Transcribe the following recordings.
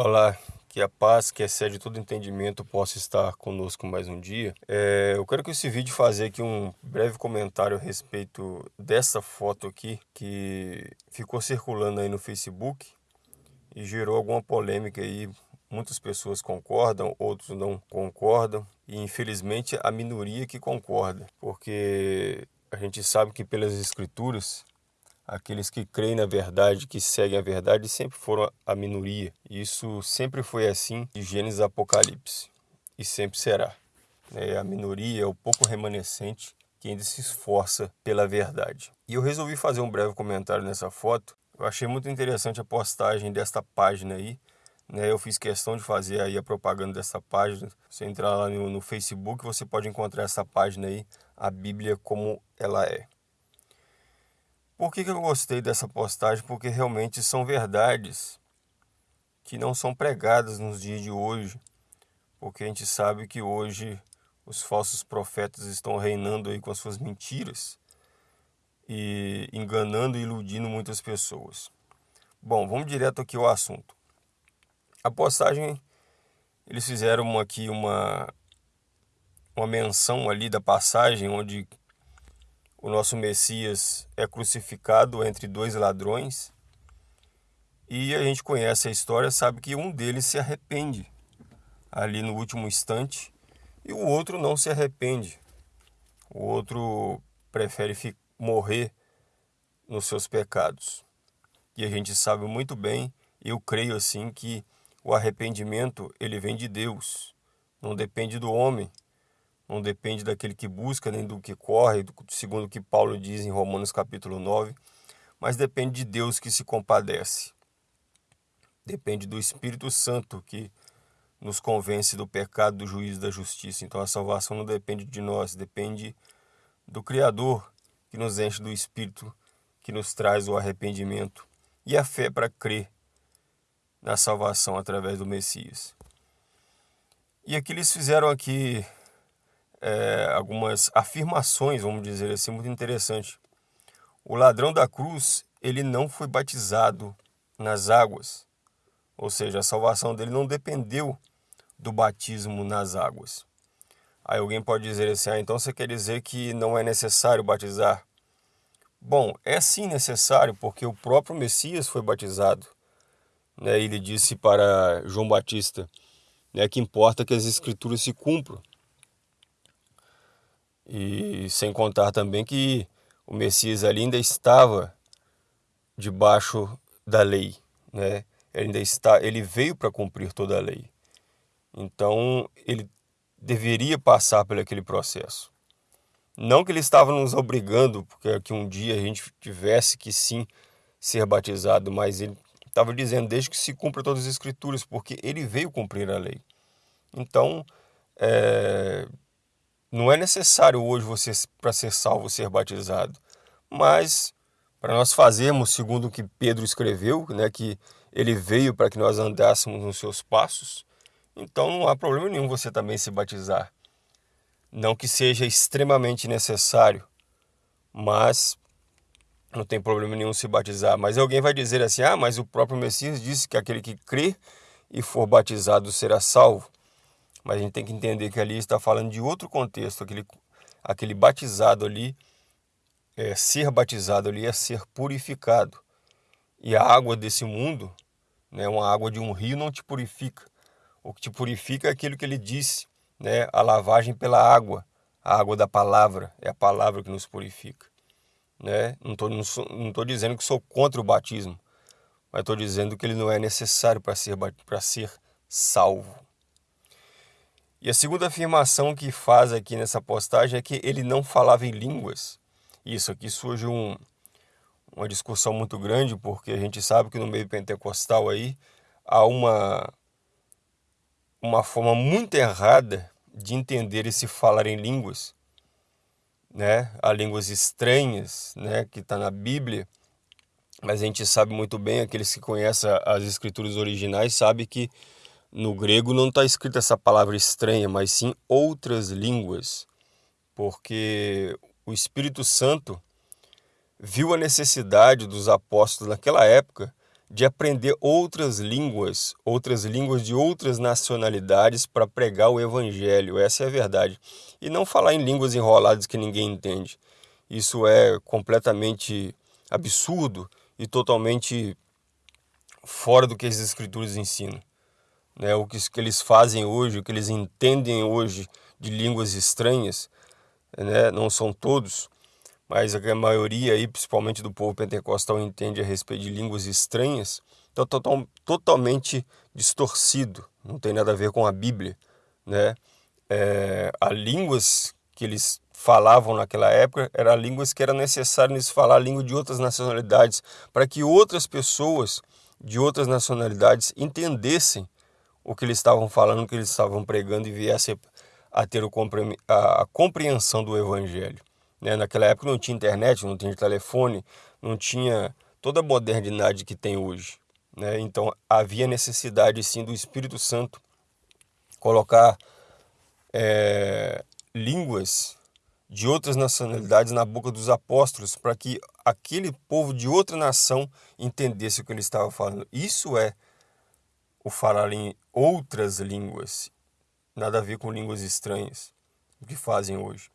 Olá, que a paz que excede todo entendimento possa estar conosco mais um dia. É, eu quero com esse vídeo fazer aqui um breve comentário a respeito dessa foto aqui que ficou circulando aí no Facebook e gerou alguma polêmica aí. Muitas pessoas concordam, outros não concordam e infelizmente a minoria que concorda, porque a gente sabe que pelas escrituras aqueles que creem na verdade, que seguem a verdade, sempre foram a minoria. Isso sempre foi assim de Gênesis Apocalipse e sempre será. É a minoria, é o pouco remanescente que ainda se esforça pela verdade. E eu resolvi fazer um breve comentário nessa foto. Eu achei muito interessante a postagem desta página aí. Né? Eu fiz questão de fazer aí a propaganda dessa página. Você entrar lá no, no Facebook, você pode encontrar essa página aí, a Bíblia como ela é. Por que, que eu gostei dessa postagem? Porque realmente são verdades que não são pregadas nos dias de hoje. Porque a gente sabe que hoje os falsos profetas estão reinando aí com as suas mentiras e enganando e iludindo muitas pessoas. Bom, vamos direto aqui ao assunto. A postagem, eles fizeram aqui uma, uma menção ali da passagem onde o nosso Messias é crucificado entre dois ladrões e a gente conhece a história, sabe que um deles se arrepende ali no último instante e o outro não se arrepende. O outro prefere morrer nos seus pecados. E a gente sabe muito bem, eu creio assim que o arrependimento ele vem de Deus, não depende do homem não depende daquele que busca, nem do que corre, segundo o que Paulo diz em Romanos capítulo 9, mas depende de Deus que se compadece. Depende do Espírito Santo que nos convence do pecado, do juízo da justiça. Então a salvação não depende de nós, depende do Criador que nos enche do Espírito, que nos traz o arrependimento e a fé para crer na salvação através do Messias. E aqui eles fizeram aqui é, algumas afirmações, vamos dizer assim, muito interessante. O ladrão da cruz, ele não foi batizado nas águas, ou seja, a salvação dele não dependeu do batismo nas águas. Aí alguém pode dizer assim, ah, então você quer dizer que não é necessário batizar? Bom, é sim necessário, porque o próprio Messias foi batizado. Né? Ele disse para João Batista né, que importa que as escrituras se cumpram. E sem contar também que o Messias ainda estava debaixo da lei, né? Ele ainda está, ele veio para cumprir toda a lei. Então, ele deveria passar por aquele processo. Não que ele estava nos obrigando, porque que um dia a gente tivesse que sim ser batizado, mas ele estava dizendo desde que se cumpra todas as escrituras, porque ele veio cumprir a lei. Então, é, não é necessário hoje você, para ser salvo, ser batizado. Mas, para nós fazermos segundo o que Pedro escreveu, né, que ele veio para que nós andássemos nos seus passos, então não há problema nenhum você também se batizar. Não que seja extremamente necessário, mas não tem problema nenhum se batizar. Mas alguém vai dizer assim: ah, mas o próprio Messias disse que aquele que crê e for batizado será salvo. Mas a gente tem que entender que ali está falando de outro contexto, aquele, aquele batizado ali, é, ser batizado ali é ser purificado. E a água desse mundo, né, uma água de um rio não te purifica. O que te purifica é aquilo que ele disse, né, a lavagem pela água, a água da palavra, é a palavra que nos purifica. Né? Não estou não, não tô dizendo que sou contra o batismo, mas estou dizendo que ele não é necessário para ser, ser salvo. E a segunda afirmação que faz aqui nessa postagem é que ele não falava em línguas. Isso aqui surge um, uma discussão muito grande, porque a gente sabe que no meio pentecostal aí há uma, uma forma muito errada de entender esse falar em línguas. Né? Há línguas estranhas né? que está na Bíblia, mas a gente sabe muito bem, aqueles que conhecem as escrituras originais, sabe que no grego não está escrita essa palavra estranha, mas sim outras línguas, porque o Espírito Santo viu a necessidade dos apóstolos naquela época de aprender outras línguas, outras línguas de outras nacionalidades para pregar o evangelho. Essa é a verdade. E não falar em línguas enroladas que ninguém entende. Isso é completamente absurdo e totalmente fora do que as escrituras ensinam. Né? O que, que eles fazem hoje, o que eles entendem hoje de línguas estranhas, né? não são todos, mas a maioria aí, principalmente do povo pentecostal, entende a respeito de línguas estranhas, então total, totalmente distorcido, não tem nada a ver com a Bíblia, né? É, as línguas que eles falavam naquela época eram línguas que era necessário eles falar a língua de outras nacionalidades para que outras pessoas de outras nacionalidades entendessem o que eles estavam falando, o que eles estavam pregando e viessem a ter a compreensão do evangelho. Né? Naquela época não tinha internet, não tinha telefone, não tinha toda a modernidade que tem hoje. Né? Então havia necessidade sim do Espírito Santo colocar é, línguas de outras nacionalidades na boca dos apóstolos para que aquele povo de outra nação entendesse o que ele estava falando. Isso é o falar em outras línguas, nada a ver com línguas estranhas, o que fazem hoje.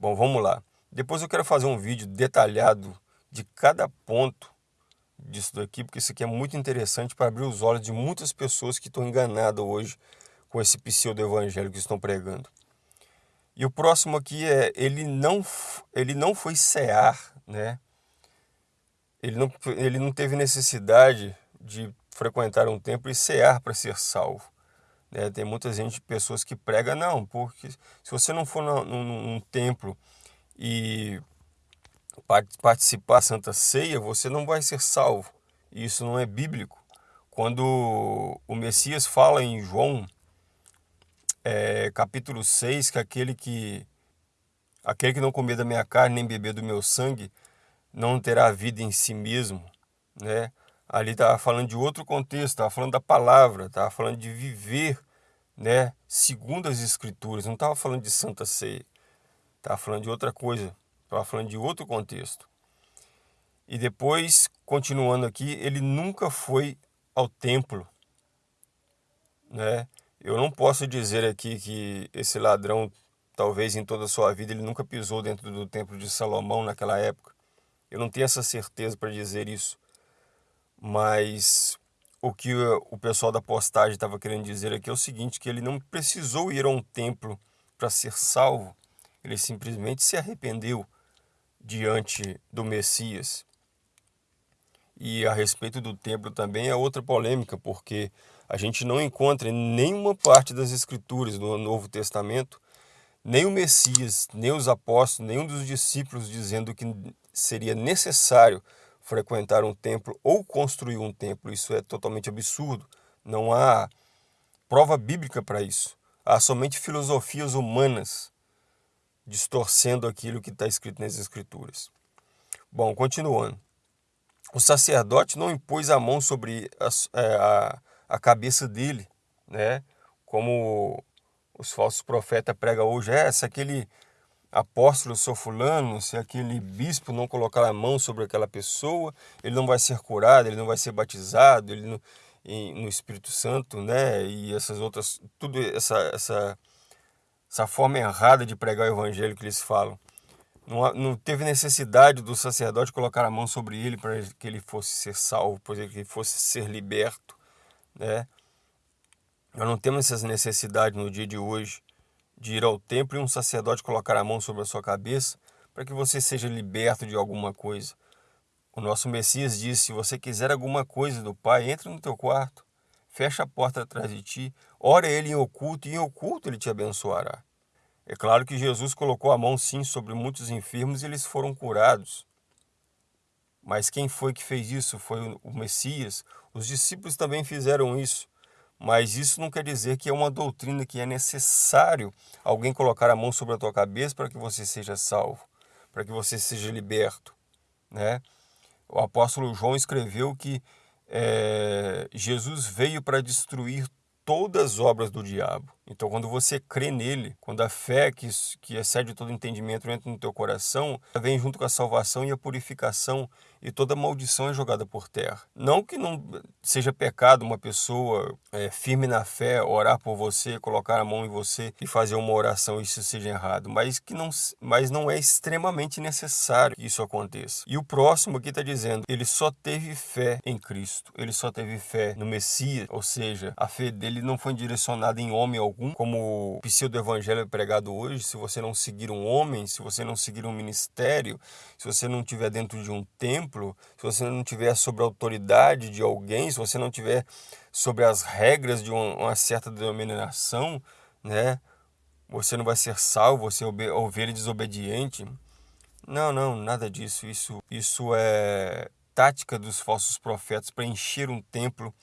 Bom, vamos lá. Depois eu quero fazer um vídeo detalhado de cada ponto disso daqui, porque isso aqui é muito interessante para abrir os olhos de muitas pessoas que estão enganadas hoje com esse pseudo-evangelho que estão pregando. E o próximo aqui é, ele não, ele não foi cear, né? Ele não, ele não teve necessidade de frequentar um templo e cear para ser salvo. Né? Tem muita gente, pessoas que pregam, não, porque se você não for num, num templo e participar da Santa Ceia, você não vai ser salvo. Isso não é bíblico. Quando o Messias fala em João, é, capítulo 6, que aquele que aquele que não comer da minha carne nem beber do meu sangue não terá vida em si mesmo, né? Ali estava falando de outro contexto, estava falando da palavra, estava falando de viver, né, segundo as escrituras, não estava falando de santa ceia, estava falando de outra coisa, estava falando de outro contexto. E depois, continuando aqui, ele nunca foi ao templo, né? Eu não posso dizer aqui que esse ladrão, talvez em toda a sua vida, ele nunca pisou dentro do templo de Salomão naquela época. Eu não tenho essa certeza para dizer isso. Mas o que o pessoal da postagem estava querendo dizer aqui é o seguinte, que ele não precisou ir a um templo para ser salvo, ele simplesmente se arrependeu diante do Messias. E a respeito do templo também é outra polêmica, porque a gente não encontra em nenhuma parte das escrituras do Novo Testamento nem o Messias, nem os apóstolos, nenhum dos discípulos dizendo que seria necessário frequentar um templo ou construir um templo. Isso é totalmente absurdo. Não há prova bíblica para isso. Há somente filosofias humanas distorcendo aquilo que está escrito nas Escrituras. Bom, continuando. O sacerdote não impôs a mão sobre a, é, a, a cabeça dele, né? como os falsos profetas pregam hoje. É, se aquele apóstolo sou fulano, se aquele bispo não colocar a mão sobre aquela pessoa, ele não vai ser curado, ele não vai ser batizado, ele não, em, no Espírito Santo, né? E essas outras, tudo essa, essa, essa forma errada de pregar o evangelho que eles falam. Não, não teve necessidade do sacerdote colocar a mão sobre ele para que ele fosse ser salvo, para que ele fosse ser liberto, né? Nós não temos essa necessidade no dia de hoje de ir ao templo e um sacerdote colocar a mão sobre a sua cabeça para que você seja liberto de alguma coisa. O nosso Messias disse: se você quiser alguma coisa do Pai, entre no teu quarto, fecha a porta atrás de ti, ora ele em oculto, e em oculto ele te abençoará. É claro que Jesus colocou a mão sim sobre muitos enfermos e eles foram curados. Mas quem foi que fez isso? Foi o Messias. Os discípulos também fizeram isso. Mas isso não quer dizer que é uma doutrina que é necessário alguém colocar a mão sobre a tua cabeça para que você seja salvo, para que você seja liberto. Né? O apóstolo João escreveu que é, Jesus veio para destruir todas as obras do diabo. Então, quando você crê nele, quando a fé que, que excede todo entendimento entra no teu coração, vem junto com a salvação e a purificação e toda maldição é jogada por terra. Não que não seja pecado uma pessoa é, firme na fé orar por você, colocar a mão em você e fazer uma oração isso seja errado, mas que não, mas não é extremamente necessário que isso aconteça. E o próximo aqui está dizendo, ele só teve fé em Cristo, ele só teve fé no Messias, ou seja, a fé dele não foi direcionada em homem algum, como o pseudo-evangelho é pregado hoje, se você não seguir um homem, se você não seguir um ministério, se você não estiver dentro de um templo, se você não tiver sobre a autoridade de alguém, se você não tiver sobre as regras de uma, certa denominação, né? Você não vai ser salvo, você é ovelha desobediente. Não, não, nada disso. Isso, isso é tática dos falsos profetas para encher um templo,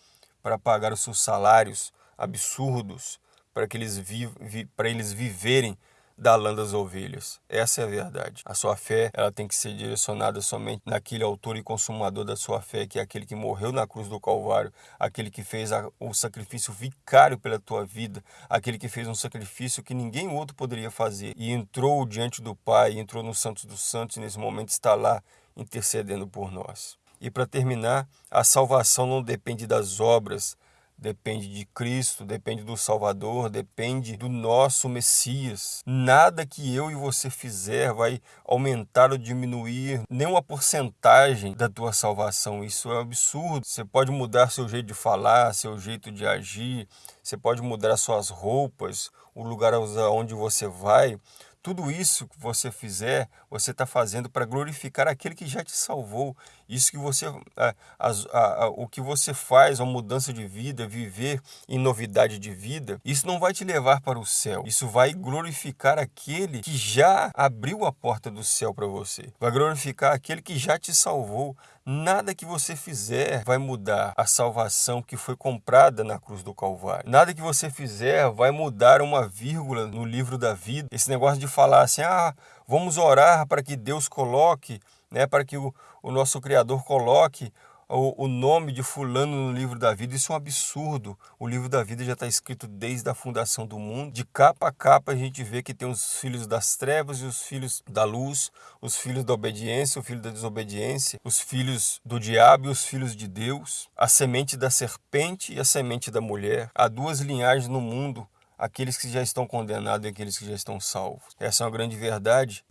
para pagar os seus salários absurdos, para que eles, vi, para eles viverem da lã das ovelhas. Essa é a verdade. A sua fé ela tem que ser direcionada somente naquele autor e consumador da sua fé, que é aquele que morreu na cruz do Calvário, aquele que fez a, o sacrifício vicário pela tua vida, aquele que fez um sacrifício que ninguém outro poderia fazer e entrou diante do Pai, entrou no Santos dos Santos e nesse momento está lá intercedendo por nós. E para terminar, a salvação não depende das obras, depende de Cristo, depende do Salvador, depende do nosso Messias. Nada que eu e você fizer vai aumentar ou diminuir nenhuma porcentagem da tua salvação. Isso é absurdo. Você pode mudar seu jeito de falar, seu jeito de agir, você pode mudar suas roupas, o lugar onde você vai. Tudo isso que você fizer, você está fazendo para glorificar aquele que já te salvou. Isso que você, a, a, a, o que você faz, a mudança de vida, viver em novidade de vida, isso não vai te levar para o céu. Isso vai glorificar aquele que já abriu a porta do céu para você. Vai glorificar aquele que já te salvou. Nada que você fizer vai mudar a salvação que foi comprada na cruz do Calvário. Nada que você fizer vai mudar uma vírgula no livro da vida. Esse negócio de falar assim, ah, vamos orar para que Deus coloque, né, para que o, o nosso Criador coloque o, o nome de fulano no livro da vida, isso é um absurdo. O livro da vida já está escrito desde a fundação do mundo. De capa a capa a gente vê que tem os filhos das trevas e os filhos da luz, os filhos da obediência, o filho da desobediência, os filhos do diabo e os filhos de Deus, a semente da serpente e a semente da mulher. Há duas linhagens no mundo, aqueles que já estão condenados e aqueles que já estão salvos. Essa é uma grande verdade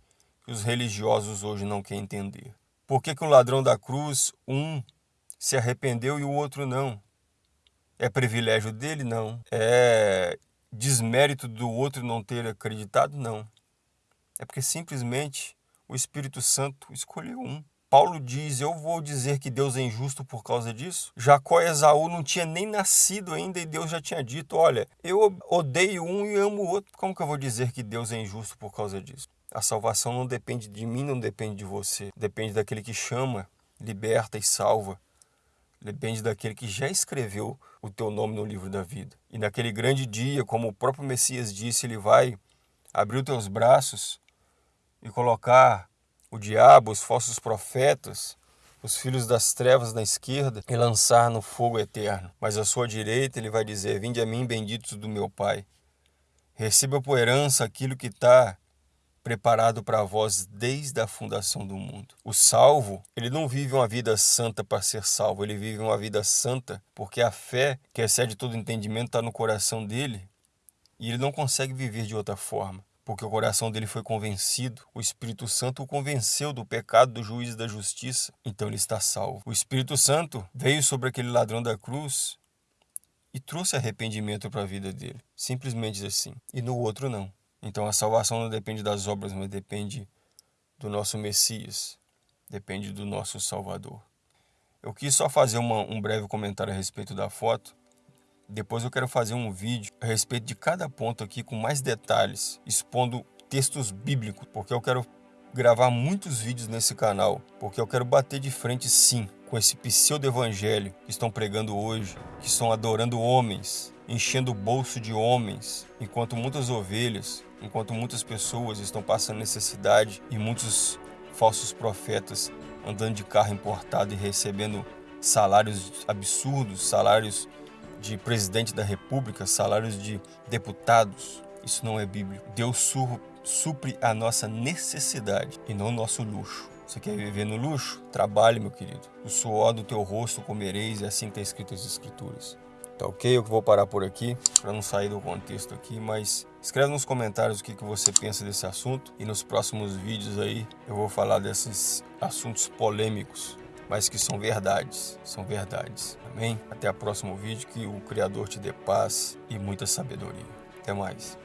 que os religiosos hoje não querem entender. Por que, que o ladrão da cruz, um se arrependeu e o outro não. É privilégio dele? Não. É desmérito do outro não ter acreditado? Não. É porque simplesmente o Espírito Santo escolheu um. Paulo diz: Eu vou dizer que Deus é injusto por causa disso. Jacó e Esaú não tinha nem nascido ainda e Deus já tinha dito: Olha, eu odeio um e amo o outro. Como que eu vou dizer que Deus é injusto por causa disso? A salvação não depende de mim, não depende de você. Depende daquele que chama, liberta e salva depende daquele que já escreveu o teu nome no livro da vida. E naquele grande dia, como o próprio Messias disse, ele vai abrir os teus braços e colocar o diabo, os falsos profetas, os filhos das trevas na esquerda e lançar no fogo eterno. Mas à sua direita ele vai dizer: Vinde a mim, benditos do meu Pai. Receba por herança aquilo que está preparado para vós desde a fundação do mundo. O salvo, ele não vive uma vida santa para ser salvo, ele vive uma vida santa porque a fé, que excede todo entendimento, está no coração dele e ele não consegue viver de outra forma. Porque o coração dele foi convencido, o Espírito Santo o convenceu do pecado, do juízo e da justiça, então ele está salvo. O Espírito Santo veio sobre aquele ladrão da cruz e trouxe arrependimento para a vida dele, simplesmente assim, e no outro não. Então a salvação não depende das obras, mas depende do nosso Messias, depende do nosso Salvador. Eu quis só fazer uma, um breve comentário a respeito da foto. Depois eu quero fazer um vídeo a respeito de cada ponto aqui com mais detalhes, expondo textos bíblicos, porque eu quero gravar muitos vídeos nesse canal, porque eu quero bater de frente sim com esse pseudo-evangelho que estão pregando hoje, que estão adorando homens, enchendo o bolso de homens, enquanto muitas ovelhas enquanto muitas pessoas estão passando necessidade e muitos falsos profetas andando de carro importado e recebendo salários absurdos, salários de presidente da república, salários de deputados, isso não é bíblico. Deus supre a nossa necessidade e não o nosso luxo. Você quer viver no luxo? Trabalhe, meu querido. O suor do teu rosto comereis, e assim está escrito as escrituras. Tá ok? Eu vou parar por aqui, para não sair do contexto aqui, mas escreve nos comentários o que, que você pensa desse assunto e nos próximos vídeos aí eu vou falar desses assuntos polêmicos, mas que são verdades, são verdades. Amém? Até o próximo vídeo, que o Criador te dê paz e muita sabedoria. Até mais.